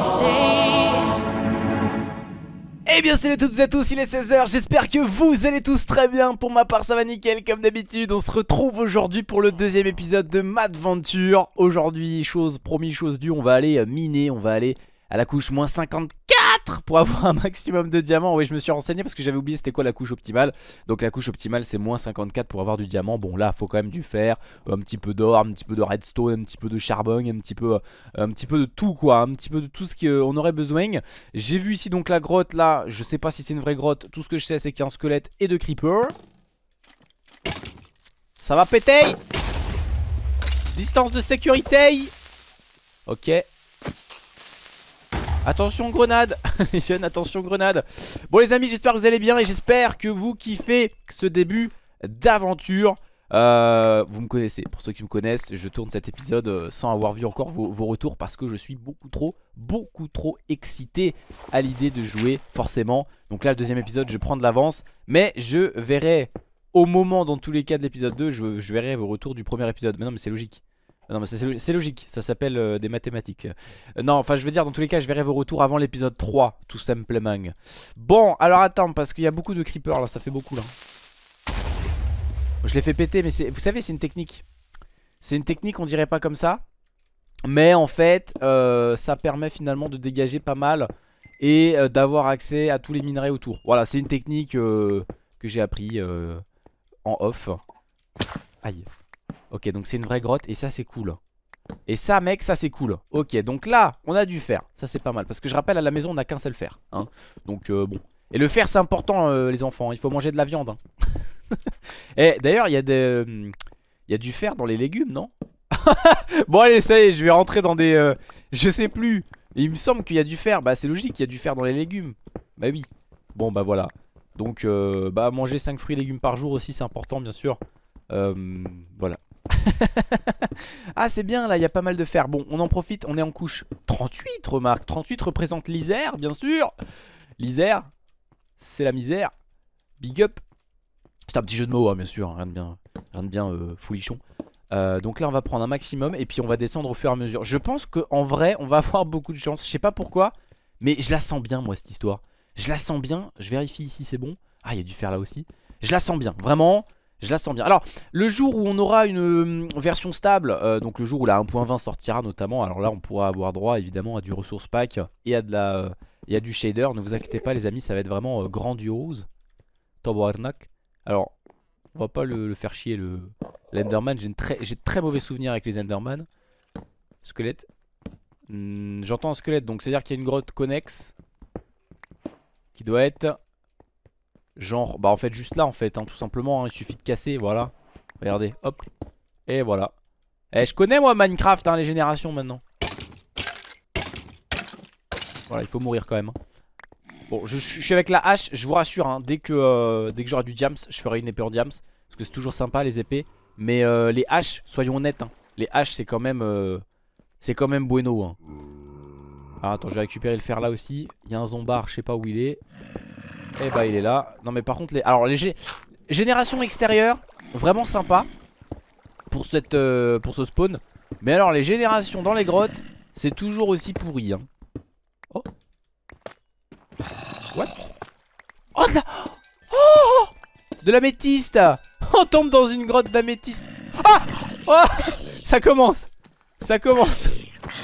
say. Eh bien salut à toutes et à tous, il est 16h, j'espère que vous allez tous très bien. Pour ma part ça va nickel comme d'habitude. On se retrouve aujourd'hui pour le deuxième épisode de Madventure Aujourd'hui, chose promis, chose due, on va aller miner, on va aller à la couche moins 54 pour avoir un maximum de diamants. Oui, je me suis renseigné parce que j'avais oublié c'était quoi la couche optimale. Donc la couche optimale c'est moins 54 pour avoir du diamant. Bon là, faut quand même du fer, un petit peu d'or, un petit peu de redstone, un petit peu de charbon, un petit peu, euh, de tout quoi, un petit peu de tout ce qu'on aurait besoin. J'ai vu ici donc la grotte là, je sais pas si c'est une vraie grotte. Tout ce que je sais c'est qu'il y a un squelette et de creeper. Ça va péter Distance de sécurité Ok Attention grenade Les jeunes attention grenade. Bon les amis j'espère que vous allez bien et j'espère que vous kiffez ce début d'aventure. Euh, Vous me connaissez, pour ceux qui me connaissent je tourne cet épisode euh, sans avoir vu encore vos, retours Parce que je suis beaucoup trop, beaucoup trop excité à l'idée de jouer forcément. Donc là le deuxième épisode je prends de l'avance Mais je verrai au moment dans tous les cas de l'épisode 2 je, je verrai vos retours du premier épisode. Mais non mais c'est logique non mais c'est logique, ça s'appelle euh, des mathématiques. Euh, Non enfin je veux dire dans tous les cas je verrai vos retours avant l'épisode 3 Tout simplement. Bon alors attends parce qu'il y a beaucoup de creepers là ça fait beaucoup là. Je l'ai fait péter mais vous savez c'est une technique. C'est une technique on dirait pas comme ça Mais en fait euh, ça permet finalement de dégager pas mal Et d'avoir accès à tous les minerais autour. Voilà c'est une technique que j'ai appris en off. Aïe Ok donc c'est une vraie grotte et ça c'est cool. Et ça mec ça c'est cool. Ok donc là on a du fer Ça c'est pas mal parce que je rappelle à la maison on a qu'un seul fer hein. Donc euh, bon. Et le fer c'est important euh, les enfants Il faut manger de la viande hein. Et d'ailleurs il y a des Il y a du fer dans les légumes non? Bon allez ça y est je vais rentrer dans des euh, Je sais plus. Il me semble qu'il y a du fer. Bah c'est logique il y a du fer dans les légumes. Bah oui. Bon bah voilà. Donc euh, bah manger 5 fruits et légumes par jour aussi c'est important bien sûr. Euh, Voilà ah c'est bien là il y a pas mal de fer. Bon on en profite on est en couche. 38 remarque. 38 représente l'Isère bien sûr. L'Isère C'est la misère. Big up. C'est un petit jeu de mots hein, bien sûr. Rien de bien, rien bien euh, foulichon euh, Donc là on va prendre un maximum Et puis on va descendre au fur et à mesure. Je pense qu'en vrai on va avoir beaucoup de chance. Je sais pas pourquoi Mais je la sens bien moi cette histoire. Je la sens bien. Je vérifie ici c'est bon. Ah il y a du fer là aussi. Je la sens bien. Vraiment je la sens bien. Alors, le jour où on aura une euh, version stable, euh, donc le jour où la 1.20 sortira notamment, alors là on pourra avoir droit évidemment à du ressource pack et à, de la, euh, du shader. Ne vous inquiétez pas les amis, ça va être vraiment euh, grandiose. Tabarnak. Alors, on va pas le, faire chier le l'Enderman. J'ai très, très mauvais souvenirs avec les Enderman. Squelette. Hmm, J'entends un squelette, donc c'est à dire qu'il y a une grotte connexe qui doit être Genre, bah en fait juste là en fait, hein, tout simplement, hein, il suffit de casser, voilà. Regardez, hop, et voilà. Eh, je connais moi Minecraft, hein, les générations maintenant. Voilà, il faut mourir quand même. Bon, je, suis avec la hache, je vous rassure, dès que, euh, dès que j'aurai du diams, je ferai une épée en diams. Parce que c'est toujours sympa les épées. Mais euh, les haches, soyons honnêtes, les haches c'est quand même... Euh, c'est quand même bueno. Ah, attends, je vais récupérer le fer là aussi. Il y a un zombard, je sais pas où il est. Et eh bah il est là. Non mais par contre les... Alors les générations extérieures Vraiment sympa Pour, cette, euh, pour ce spawn. Mais alors les générations dans les grottes C'est toujours aussi pourri hein. Oh. What? Oh de la... Oh. De l'améthyste On tombe dans une grotte d'améthyste. Ah Oh. Ça commence. Ça commence.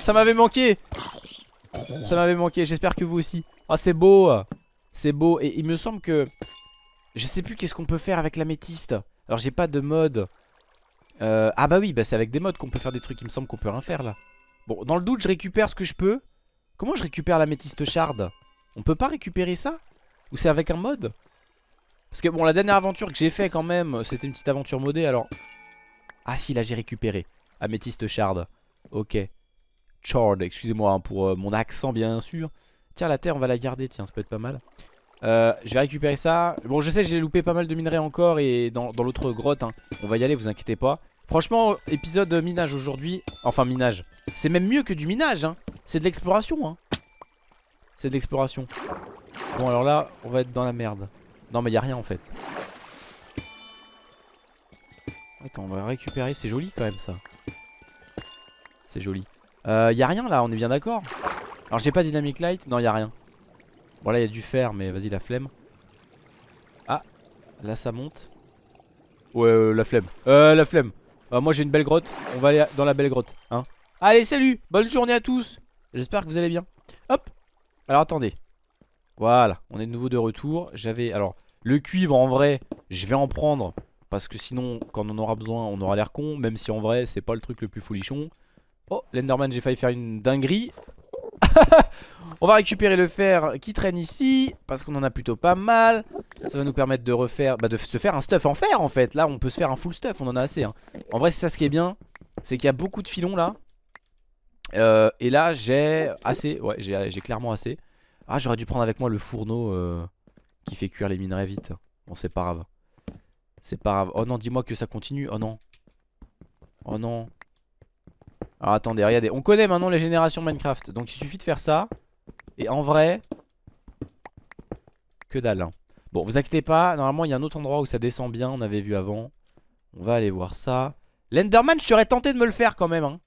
Ça m'avait manqué. Ça m'avait manqué. J'espère que vous aussi. Oh c'est beau c'est beau. Et il me semble que... Je sais plus qu'est-ce qu'on peut faire avec l'améthyste. Alors j'ai pas de mode. Euh, ah bah oui, bah c'est avec des modes qu'on peut faire des trucs. Il me semble qu'on peut rien faire là. Bon, dans le doute, je récupère ce que je peux. Comment je récupère l'améthyste shard? On peut pas récupérer ça? Ou c'est avec un mode? Parce que bon, la dernière aventure que j'ai fait quand même, c'était une petite aventure modée alors... Ah si, là j'ai récupéré. Améthyste shard. Ok. Shard, excusez-moi hein, pour euh, mon accent bien sûr. Tiens la terre on va la garder tiens ça peut être pas mal euh, Je vais récupérer ça Bon je sais j'ai loupé pas mal de minerais encore Et dans, l'autre grotte hein. On va y aller vous inquiétez pas Franchement épisode minage aujourd'hui Enfin minage C'est même mieux que du minage hein. C'est de l'exploration hein. C'est de l'exploration Bon alors là on va être dans la merde Non mais y a rien en fait Attends, on va récupérer. C'est joli quand même ça. C'est joli. Euh, y a rien là, on est bien d'accord Alors j'ai pas dynamic light Non, y a rien. Bon là, y a du fer, mais vas-y, la flemme. Ah, là ça monte. Ouais, euh, la flemme. Euh, la flemme. Euh, moi j'ai une belle grotte. On va aller dans la belle grotte. Hein Allez, salut Bonne journée à tous J'espère que vous allez bien. Hop Alors attendez. Voilà, on est de nouveau de retour. J'avais. Alors, le cuivre en vrai, je vais en prendre. Parce que sinon, quand on aura besoin, on aura l'air con. Même si en vrai, c'est pas le truc le plus folichon. Oh, l'Enderman, j'ai failli faire une dinguerie. on va récupérer le fer qui traîne ici. Parce qu'on en a plutôt pas mal. Ça va nous permettre de refaire. Bah, de se faire un stuff en fer en fait. Là, on peut se faire un full stuff. On en a assez. Hein. En vrai, c'est ça ce qui est bien. C'est qu'il y a beaucoup de filons là. Euh, et là, j'ai assez. Ouais, j'ai clairement assez. Ah, j'aurais dû prendre avec moi le fourneau euh, qui fait cuire les minerais vite. Bon, c'est pas grave. C'est pas grave. Oh non, dis-moi que ça continue. Oh non. Oh non. Alors attendez, regardez. On connaît maintenant les générations Minecraft. Donc il suffit de faire ça. Et en vrai. Que dalle. Hein. Bon, vous inquiétez pas. Normalement, il y a un autre endroit où ça descend bien. On avait vu avant. On va aller voir ça. L'Enderman, je serais tenté de me le faire quand même. Hein.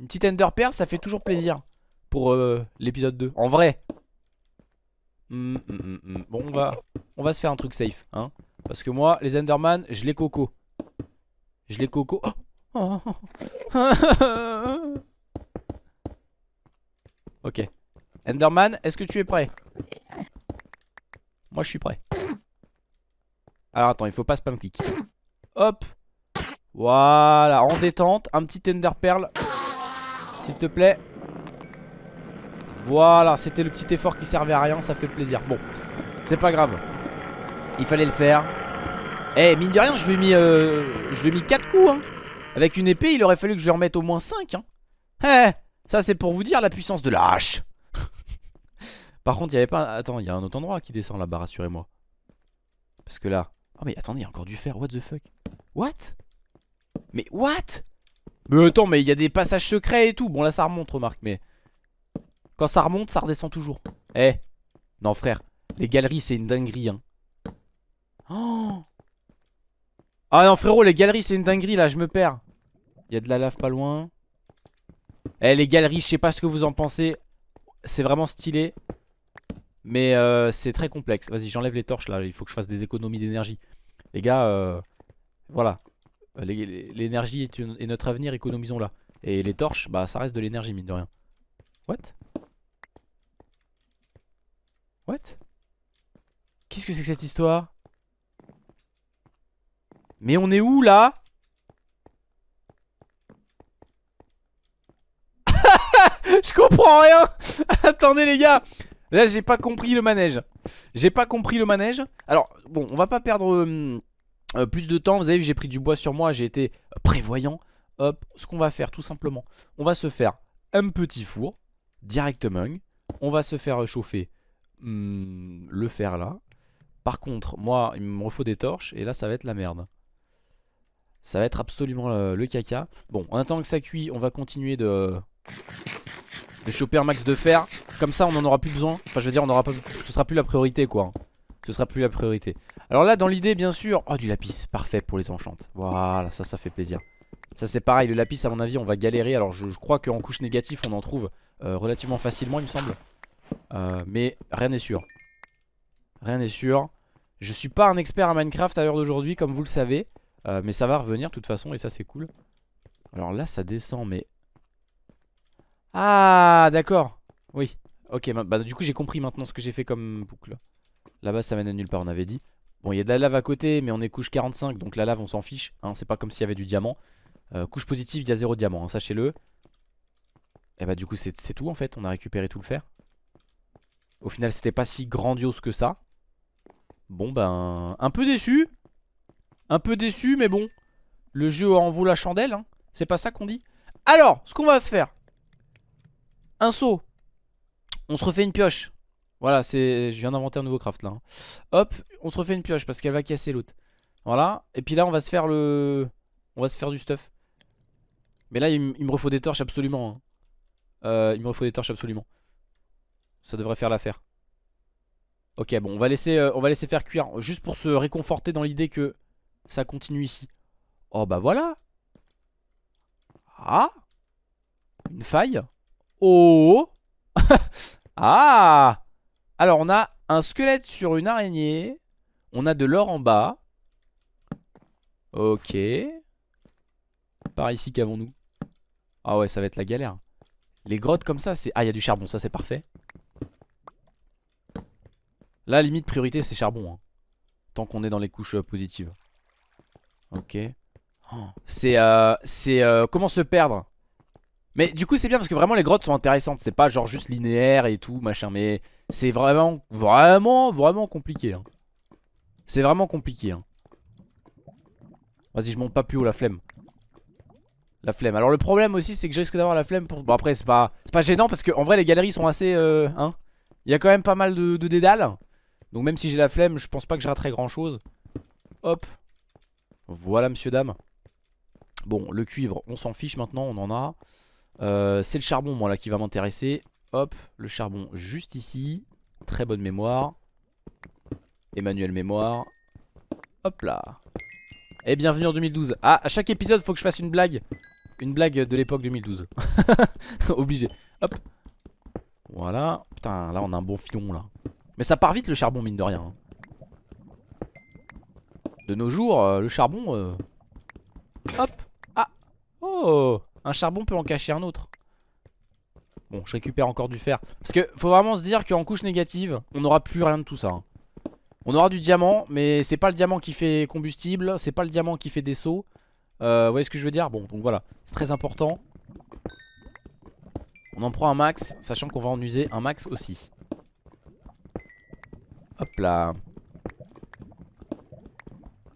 Une petite Ender Pearl, ça fait toujours plaisir pour euh, l'épisode 2. En vrai. Hum, hum, hum, bon, on va, on va se faire un truc safe. Hein, parce que moi, les Enderman, je les coco. Je les coco. Oh ok. Enderman, est-ce que tu es prêt? Moi, je suis prêt. Alors, attends, il faut pas spam click. Hop. Voilà, en détente. Un petit Ender Pearl. S'il te plaît. Voilà, c'était le petit effort qui servait à rien, ça fait plaisir. Bon, c'est pas grave. Il fallait le faire. Eh, mine de rien, je lui ai mis, euh, je lui ai mis 4 coups. Hein. Avec une épée, il aurait fallu que je lui remette au moins 5. Hein. Eh, ça c'est pour vous dire la puissance de la hache. Par contre, il y avait pas... Attends, il y a un autre endroit qui descend là-bas, rassurez-moi. Parce que là... Oh mais attendez, il y a encore du fer, what the fuck? What? Mais what? Mais attends, mais il y a des passages secrets et tout. Bon là ça remonte, remarque, mais... Quand ça remonte, ça redescend toujours. Eh Non frère, les galeries c'est une dinguerie hein. Oh ah non frérot, les galeries c'est une dinguerie là, je me perds. Il y a de la lave pas loin. Eh les galeries, je sais pas ce que vous en pensez. C'est vraiment stylé. Mais euh, c'est très complexe. Vas-y, j'enlève les torches là. Il faut que je fasse des économies d'énergie. Les gars, euh, voilà. L'énergie est, est, notre avenir, économisons-la. Et les torches, bah ça reste de l'énergie, mine de rien. What? What? Qu'est-ce que c'est que cette histoire? Mais on est où là? Je comprends rien Attendez les gars Là j'ai pas compris le manège J'ai pas compris le manège Alors bon on va pas perdre euh, euh, plus de temps Vous avez vu j'ai pris du bois sur moi J'ai été prévoyant Hop ce qu'on va faire tout simplement On va se faire un petit four Directement On va se faire chauffer Hmm, le faire là. Par contre, moi, il me faut des torches. Et là, ça va être la merde. Ça va être absolument le, caca. Bon, en attendant que ça cuit, on va continuer de, de choper un max de fer. Comme ça, on en aura plus besoin. Enfin, je veux dire, on aura pas, ce sera plus la priorité, quoi. Ce sera plus la priorité. Alors là, dans l'idée, bien sûr... Oh, du lapis. Parfait pour les enchantes. Voilà, ça, ça fait plaisir. Ça, c'est pareil. Le lapis, à mon avis, on va galérer. Alors, je, crois qu'en couche négative, on en trouve euh, relativement facilement, il me semble. Euh, mais rien n'est sûr. Rien n'est sûr. Je suis pas un expert à Minecraft à l'heure d'aujourd'hui, comme vous le savez. Euh, mais ça va revenir de toute façon, et ça c'est cool. Alors là, ça descend, mais... Ah, d'accord. Oui. Ok, bah, du coup j'ai compris maintenant ce que j'ai fait comme boucle. Là-bas, ça mène à nulle part, on avait dit. Bon, il y a de la lave à côté, mais on est couche 45, donc la lave, on s'en fiche. Hein, c'est pas comme s'il y avait du diamant. Euh, couche positive, il y a zéro diamant, hein, sachez-le. Et bah du coup, c'est tout en fait, on a récupéré tout le fer. Au final c'était pas si grandiose que ça Bon ben un peu déçu Un peu déçu mais bon Le jeu en vaut la chandelle hein. C'est pas ça qu'on dit Alors ce qu'on va se faire Un saut. On se refait une pioche. Voilà c'est Je viens d'inventer un nouveau craft là hein. Hop on se refait une pioche parce qu'elle va casser l'autre. Voilà. Et puis là on va se faire le On va se faire du stuff. Mais là il, me refaut des torches absolument hein. euh, Il me refaut des torches absolument. Ça devrait faire l'affaire. Ok, bon, on va, laisser, euh, on va laisser faire cuire juste pour se réconforter dans l'idée que ça continue ici. Oh bah voilà. Ah. Une faille Oh. Ah. Alors on a un squelette sur une araignée. On a de l'or en bas. Ok. Par ici qu'avons-nous? Ah ouais ça va être la galère. Les grottes comme ça c'est... Ah il y a du charbon ça c'est parfait. Là limite priorité c'est charbon hein. Tant qu'on est dans les couches euh, positives. Ok. Oh, C'est euh, C'est euh, comment se perdre? Mais du coup c'est bien parce que vraiment les grottes sont intéressantes. C'est pas genre juste linéaire et tout machin Mais c'est vraiment vraiment vraiment compliqué hein. C'est vraiment compliqué hein. Vas-y je monte pas plus haut la flemme. La flemme. Alors le problème aussi c'est que je risque d'avoir la flemme pour... Bon après c'est pas, pas gênant parce que en vrai les galeries sont assez euh, hein. Il y a quand même pas mal de, de dédales. Donc même si j'ai la flemme je pense pas que je raterai grand chose Hop. Voilà monsieur dame. Bon le cuivre on s'en fiche maintenant on en a euh, c'est le charbon moi là qui va m'intéresser. Hop, le charbon juste ici. Très bonne mémoire. Emmanuel mémoire. Hop là. Et bienvenue en 2012 Ah, à chaque épisode faut que je fasse une blague. Une blague de l'époque 2012 Obligé. Hop. Voilà. Putain, là on a un bon filon là. Mais ça part vite le charbon mine de rien hein. De nos jours, euh, le charbon euh... Hop. Ah. Oh un charbon peut en cacher un autre. Bon, je récupère encore du fer. Parce que faut vraiment se dire qu'en couche négative, on n'aura plus rien de tout ça. Hein. On aura du diamant, mais c'est pas le diamant qui fait combustible, c'est pas le diamant qui fait des sauts. Euh, vous voyez ce que je veux dire? Bon, donc voilà, c'est très important. On en prend un max, sachant qu'on va en user un max aussi. Hop là.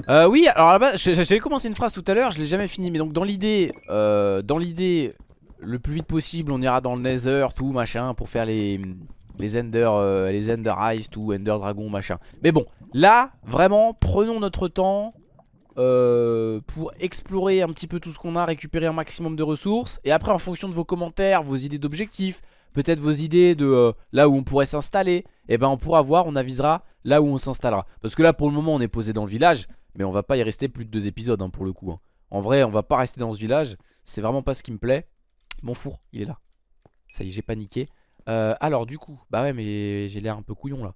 Euh, oui, alors là-bas, j'avais commencé une phrase tout à l'heure, je l'ai jamais fini. Mais donc dans l'idée, euh, dans l'idée, le plus vite possible, on ira dans le Nether, tout machin, pour faire les Ender, euh, les Ender Eyes, tout Ender Dragon, machin. Mais bon, là, vraiment, prenons notre temps euh, pour explorer un petit peu tout ce qu'on a, récupérer un maximum de ressources. Et après, en fonction de vos commentaires, vos idées d'objectifs, peut-être vos idées de euh, là où on pourrait s'installer, et eh ben on pourra voir, on avisera là où on s'installera. Parce que là, pour le moment, on est posé dans le village. Mais on va pas y rester plus de deux épisodes hein, pour le coup. Hein. En vrai, on va pas rester dans ce village. C'est vraiment pas ce qui me plaît. Mon four, il est là. Ça y est, j'ai paniqué. Euh, alors, du coup, bah ouais, mais j'ai l'air un peu couillon là.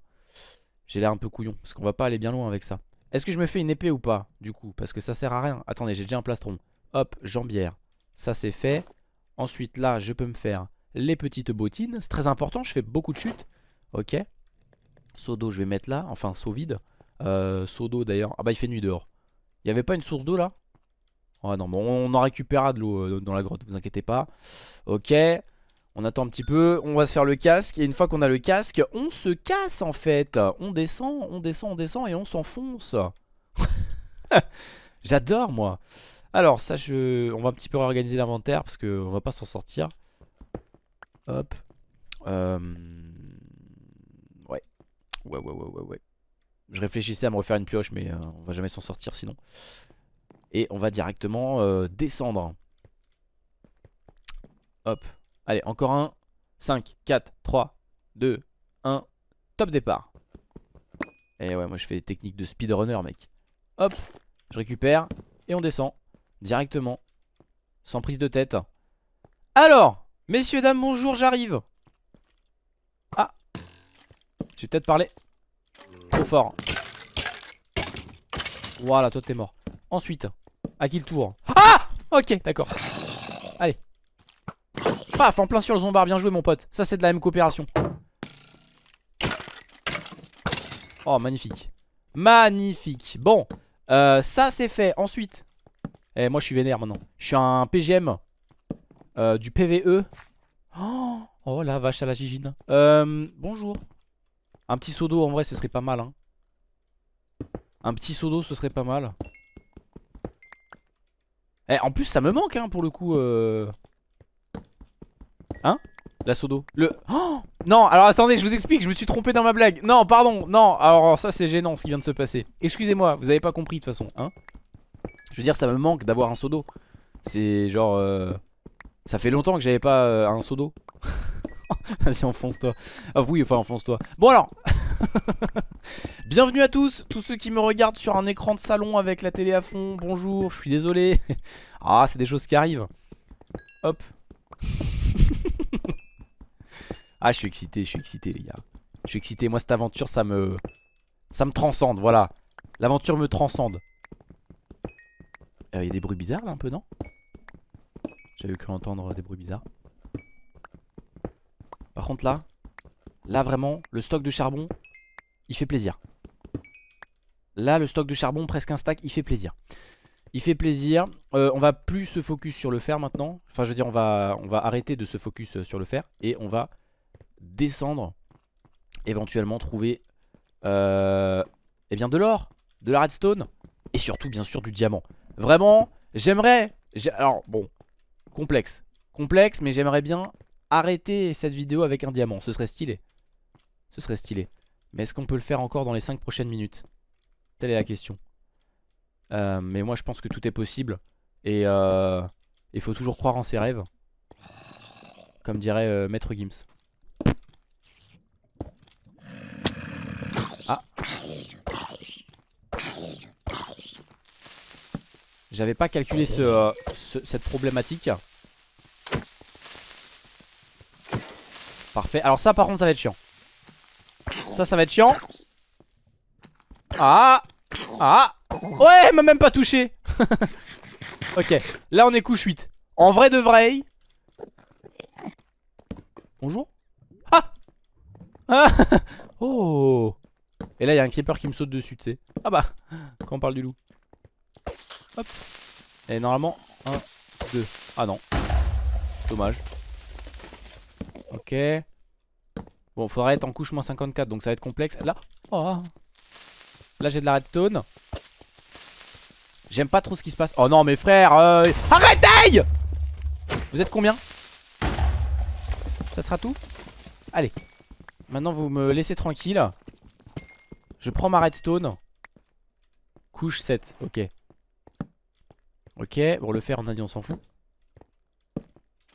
J'ai l'air un peu couillon parce qu'on va pas aller bien loin avec ça. Est-ce que je me fais une épée ou pas, du coup? Parce que ça sert à rien. Attendez, j'ai déjà un plastron. Hop, jambière. Ça, c'est fait. Ensuite, là, je peux me faire les petites bottines. C'est très important, je fais beaucoup de chutes. Ok. Seau d'eau, je vais mettre là. Enfin, seau vide. Euh, seau d'eau d'ailleurs. Ah bah il fait nuit dehors. Il avait pas une source d'eau là? Ah non, bon on en récupérera de l'eau euh, dans la grotte, vous inquiétez pas. Ok. On attend un petit peu, on va se faire le casque Et une fois qu'on a le casque, on se casse en fait On descend, on descend, on descend et on s'enfonce J'adore moi Alors ça je... On va un petit peu réorganiser l'inventaire Parce qu'on va pas s'en sortir Hop euh... Ouais Ouais ouais ouais ouais ouais je réfléchissais à me refaire une pioche mais euh, on va jamais s'en sortir sinon. Et on va directement euh, descendre. Hop. Allez encore un. 5, 4, 3, 2, 1 Top départ. Et ouais moi je fais des techniques de speedrunner mec. Hop. Je récupère Et on descend Directement. Sans prise de tête. Alors Messieurs dames bonjour j'arrive. Ah. J'ai peut-être parlé Fort. Voilà, toi t'es mort. Ensuite, à qui le tour? Ah Ok, d'accord. Allez. Paf, en plein sur le zombard, bien joué mon pote. Ça c'est de la même coopération. Oh, magnifique. Magnifique. Bon, euh, ça c'est fait. Ensuite, eh, moi je suis vénère maintenant. Je suis un PGM euh, du PVE. Oh, oh la vache à la gigine. Euh, bonjour. Un petit seau d'eau en vrai ce serait pas mal hein. Un petit seau d'eau ce serait pas mal. Eh en plus ça me manque hein pour le coup euh... Hein? La seau d'eau. Le... Oh! Non alors attendez je vous explique je me suis trompé dans ma blague. Non pardon non alors ça c'est gênant ce qui vient de se passer. Excusez-moi vous avez pas compris de toute façon hein. Je veux dire ça me manque d'avoir un seau d'eau. C'est genre euh... Ça fait longtemps que j'avais pas euh, un seau d'eau Vas-y enfonce-toi Ah oui enfin enfonce-toi Bon alors Bienvenue à tous, tous ceux qui me regardent sur un écran de salon avec la télé à fond. Bonjour, je suis désolé. Ah, c'est des choses qui arrivent. Hop. ah, je suis excité, je suis excité, les gars. Je suis excité. Moi, cette aventure, ça me. Ça me transcende, voilà. L'aventure me transcende. Il euh, y a des bruits bizarres là, un peu, non? J'avais cru entendre des bruits bizarres. Par contre, là. Là, vraiment, le stock de charbon, il fait plaisir. Là, le stock de charbon, presque un stack, il fait plaisir. Il fait plaisir. Euh, on va plus se focus sur le fer maintenant. Enfin, je veux dire, on va, arrêter de se focus euh, sur le fer. Et on va descendre. Éventuellement trouver euh, eh bien de l'or, de la redstone. Et surtout, bien sûr, du diamant. Vraiment, j'aimerais... Alors, bon, complexe. Complexe, mais j'aimerais bien arrêter cette vidéo avec un diamant. Ce serait stylé. Ce serait stylé. Mais est-ce qu'on peut le faire encore dans les 5 prochaines minutes? Telle est la question. Euh, mais moi je pense que tout est possible. Et euh, il faut toujours croire en ses rêves. Comme dirait euh, Maître Gims. Ah J'avais pas calculé ce, cette problématique. Parfait. Alors ça par contre ça va être chiant. Ça ça va être chiant. Ah Ah Ouais, elle m'a même pas touché. ok, là on est couche 8. En vrai de vrai. Bonjour. Ah Ah Oh Et là il y a un creeper qui me saute dessus, tu sais. Ah bah, quand on parle du loup. Hop. Et normalement, 1, 2. Ah non. Dommage. Ok. Bon, faudrait être en couche moins 54, donc ça va être complexe. Là, oh. Là j'ai de la redstone. J'aime pas trop ce qui se passe. Oh non, mes frères. Euh... Arrêtez Vous êtes combien? Ça sera tout? Allez. Maintenant, vous me laissez tranquille. Je prends ma redstone. Couche 7. Ok. Ok. Bon, le on a dit, on s'en fout.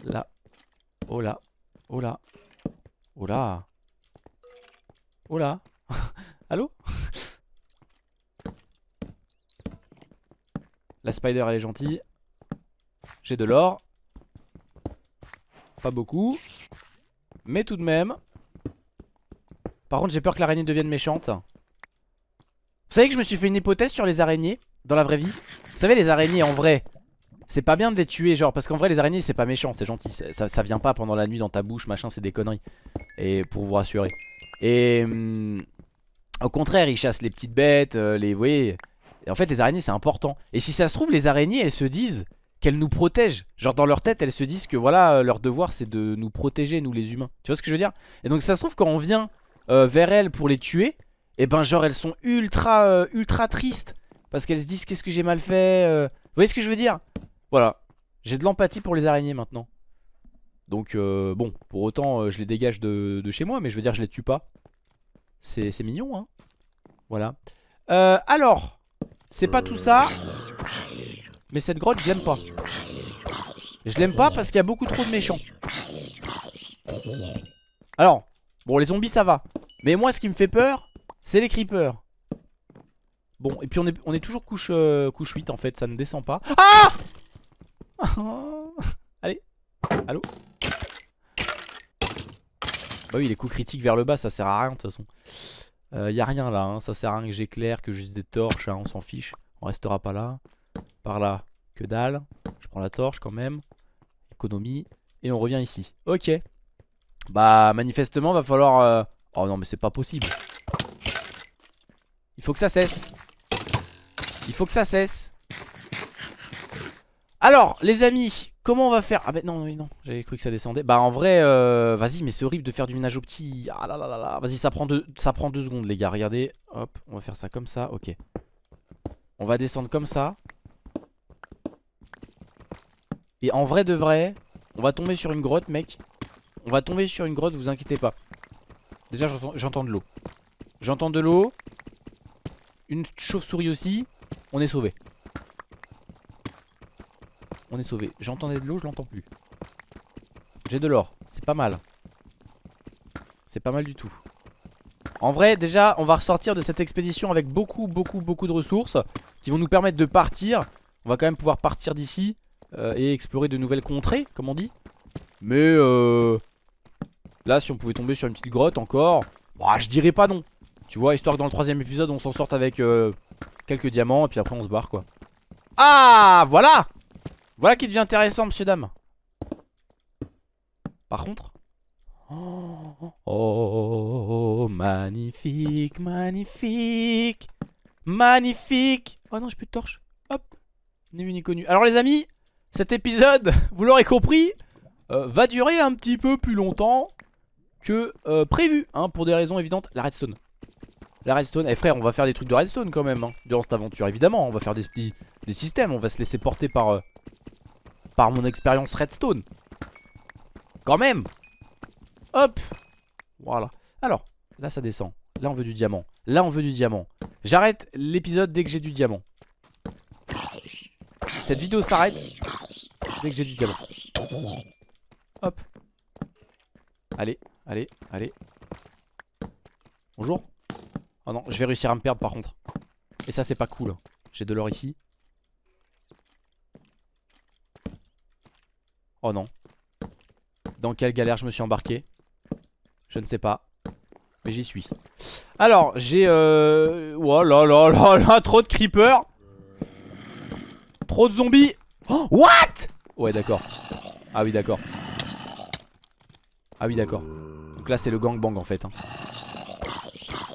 Là. Oh là. Oh là. Oh là. Oh là. Allô? La spider elle est gentille. J'ai de l'or. Pas beaucoup. Mais tout de même. Par contre j'ai peur que l'araignée devienne méchante. Vous savez que je me suis fait une hypothèse sur les araignées dans la vraie vie? Vous savez les araignées en vrai c'est pas bien de les tuer genre parce qu'en vrai les araignées c'est pas méchant c'est gentil. Ça, vient pas pendant la nuit dans ta bouche machin c'est des conneries. Et pour vous rassurer. Et hum, au contraire ils chassent les petites bêtes euh, les vous voyez. Et en fait les araignées c'est important. Et si ça se trouve les araignées elles se disent qu'elles nous protègent. Genre dans leur tête elles se disent que voilà euh, leur devoir c'est de nous protéger nous les humains. Tu vois ce que je veux dire? Et donc ça se trouve quand on vient euh, vers elles pour les tuer Et eh ben genre elles sont ultra ultra tristes. Parce qu'elles se disent qu'est-ce que j'ai mal fait Vous voyez ce que je veux dire? Voilà. J'ai de l'empathie pour les araignées maintenant. Donc bon, pour autant je les dégage de, chez moi Mais je veux dire je les tue pas. C'est mignon hein. Voilà. Alors c'est pas tout ça Mais cette grotte je l'aime pas. Je l'aime pas parce qu'il y a beaucoup trop de méchants. Alors Bon les zombies ça va. Mais moi ce qui me fait peur C'est les creepers. Bon et puis on est, toujours couche, euh, couche 8 en fait Ça ne descend pas. Ah Allez Allô Bah oui les coups critiques vers le bas ça sert à rien de toute façon euh, y a rien là, hein. ça sert à rien que j'éclaire, que juste des torches, hein, on s'en fiche. On restera pas là. Par là, que dalle. Je prends la torche quand même. Économie. Et on revient ici. Ok. Bah manifestement va falloir... Euh, oh non mais c'est pas possible. Il faut que ça cesse. Il faut que ça cesse. Alors les amis Comment on va faire? Ah bah non, non, j'avais cru que ça descendait. Bah en vrai, euh, vas-y, mais c'est horrible de faire du ménage au petit. Ah là là là là. Vas-y, ça prend deux, ça prend deux secondes, les gars. Regardez, hop, on va faire ça comme ça. Ok. On va descendre comme ça. Et en vrai de vrai, on va tomber sur une grotte, mec. On va tomber sur une grotte, vous inquiétez pas. Déjà, j'entends de l'eau. J'entends de l'eau. Une chauve-souris aussi. On est sauvé. On est sauvé. J'entendais de l'eau, je l'entends plus. J'ai de l'or. C'est pas mal. C'est pas mal du tout. En vrai déjà on va ressortir de cette expédition avec beaucoup beaucoup beaucoup de ressources Qui vont nous permettre de partir On va quand même pouvoir partir d'ici euh, Et explorer de nouvelles contrées comme on dit Mais euh, Là si on pouvait tomber sur une petite grotte encore bah, Je dirais pas non Tu vois histoire que dans le troisième épisode on s'en sorte avec euh, Quelques diamants et puis après on se barre quoi Ah voilà Voilà qui devient intéressant monsieur dame Par contre Oh, oh, magnifique, magnifique, magnifique. Oh non, j'ai plus de torche. Hop, ni vu ni connu. Alors les amis, cet épisode, vous l'aurez compris, euh, va durer un petit peu plus longtemps que euh, prévu, hein, pour des raisons évidentes. La redstone. La redstone. Eh frère, on va faire des trucs de redstone quand même, hein, durant cette aventure, évidemment. On va faire des, des systèmes, on va se laisser porter par, euh, par mon expérience redstone. Quand même. Hop. Voilà. Alors, là ça descend. Là on veut du diamant. Là on veut du diamant. J'arrête l'épisode dès que j'ai du diamant. Cette vidéo s'arrête Dès que j'ai du diamant. Hop. Allez, allez, allez. Bonjour. Oh non, je vais réussir à me perdre par contre. Et ça c'est pas cool J'ai de l'or ici Oh non Dans quelle galère je me suis embarqué? Je ne sais pas. Mais j'y suis. Alors, j'ai... Euh... Oh là là là là, trop de creepers. Trop de zombies. Oh, what? Ouais, d'accord. Ah oui, d'accord. Ah oui, d'accord. Donc là, c'est le gangbang en fait. Hein.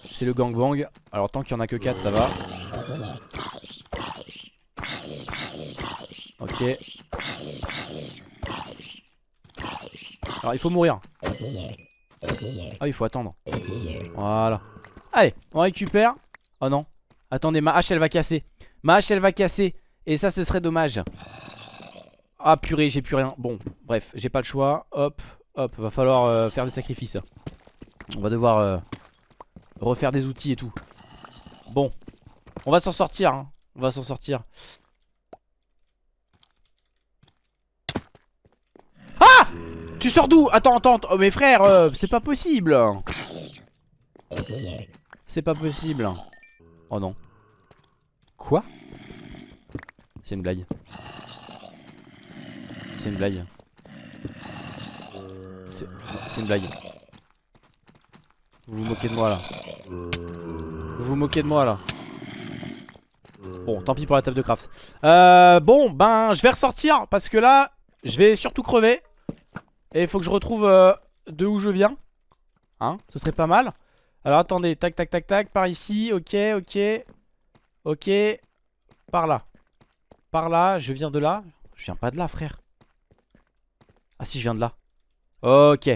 C'est le gangbang. Alors, tant qu'il n'y en a que 4, ça va. Ok. Alors, il faut mourir. Ah il faut attendre. Voilà. Allez on récupère. Oh non. Attendez ma hache elle va casser. Ma hache elle va casser. Et ça ce serait dommage. Ah purée j'ai plus rien. Bon bref j'ai pas le choix. Hop hop va falloir euh, faire des sacrifices. On va devoir euh, Refaire des outils et tout. Bon On va s'en sortir hein. On va s'en sortir Ah tu sors d'où? Attends, attends, oh, mes frères, euh, c'est pas possible. C'est pas possible. Oh non. Quoi? C'est une blague. C'est une blague. C'est une blague. Vous vous moquez de moi là. Vous vous moquez de moi là. Bon, tant pis pour la table de craft. Euh, Bon, ben, je vais ressortir Parce que là, je vais surtout crever et il faut que je retrouve euh, de où je viens. Hein, ce serait pas mal. Alors attendez, tac tac tac tac, par ici, ok, ok. Ok, par là. Par là, je viens de là. Je viens pas de là, frère. Ah si, je viens de là. Ok.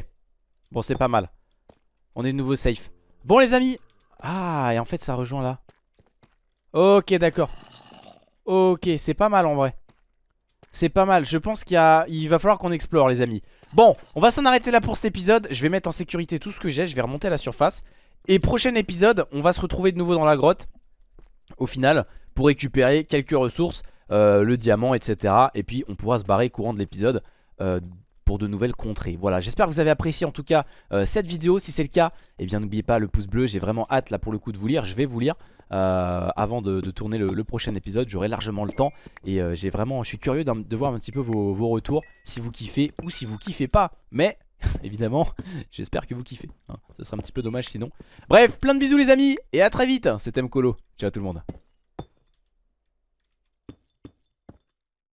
Bon, c'est pas mal. On est de nouveau safe. Bon les amis. Ah, et en fait ça rejoint là. Ok, d'accord. Ok, c'est pas mal en vrai. C'est pas mal, je pense qu'il il va falloir qu'on explore les amis. Bon, on va s'en arrêter là pour cet épisode. Je vais mettre en sécurité tout ce que j'ai, je vais remonter à la surface. Et prochain épisode, on va se retrouver de nouveau dans la grotte. Au final, pour récupérer quelques ressources euh, Le diamant, etc. Et puis on pourra se barrer courant de l'épisode euh, pour de nouvelles contrées. Voilà, j'espère que vous avez apprécié en tout cas euh, cette vidéo. Si c'est le cas, eh bien n'oubliez pas le pouce bleu. J'ai vraiment hâte là pour le coup de vous lire, je vais vous lire euh, avant de, tourner le, prochain épisode. J'aurai largement le temps et euh, j'ai vraiment, je suis curieux de voir un petit peu vos, retours, si vous kiffez ou si vous kiffez pas. Mais évidemment, j'espère que vous kiffez. Hein. Ce serait un petit peu dommage sinon. Bref, plein de bisous les amis et à très vite. C'était Mkolo. Ciao tout le monde.